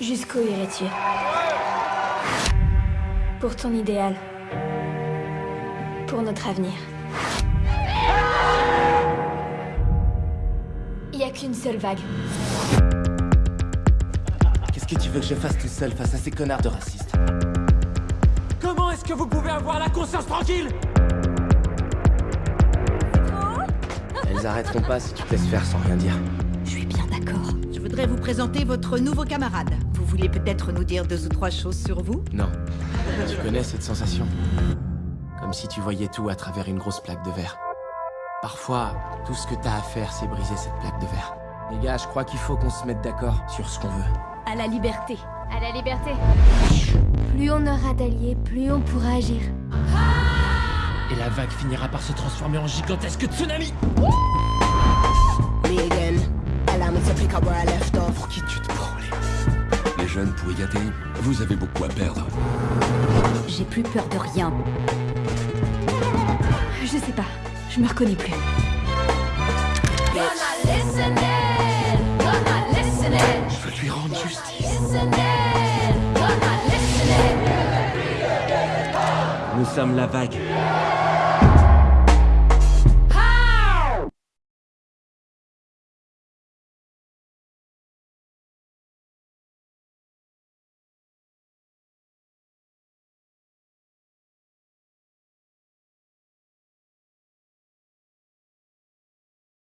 Jusqu'où irais-tu Pour ton idéal. Pour notre avenir. Il n'y a qu'une seule vague. Qu'est-ce que tu veux que je fasse tout seul face à ces connards de racistes? Comment est-ce que vous pouvez avoir la conscience tranquille? Elles arrêteront pas si tu te laisses faire sans rien dire. Je suis bien d'accord. Je voudrais vous présenter votre nouveau camarade. Vous voulez peut-être nous dire deux ou trois choses sur vous? Non. Tu connais cette sensation Comme si tu voyais tout à travers une grosse plaque de verre. Parfois, tout ce que t'as à faire, c'est briser cette plaque de verre. Les gars, je crois qu'il faut qu'on se mette d'accord sur ce qu'on veut. À la liberté. À la liberté. Plus on aura d'alliés, plus on pourra agir. Et la vague finira par se transformer en gigantesque tsunami pour y aller, vous avez beaucoup à perdre. J'ai plus peur de rien. Je sais pas, je me reconnais plus. Je veux lui rendre justice. Nous sommes la vague.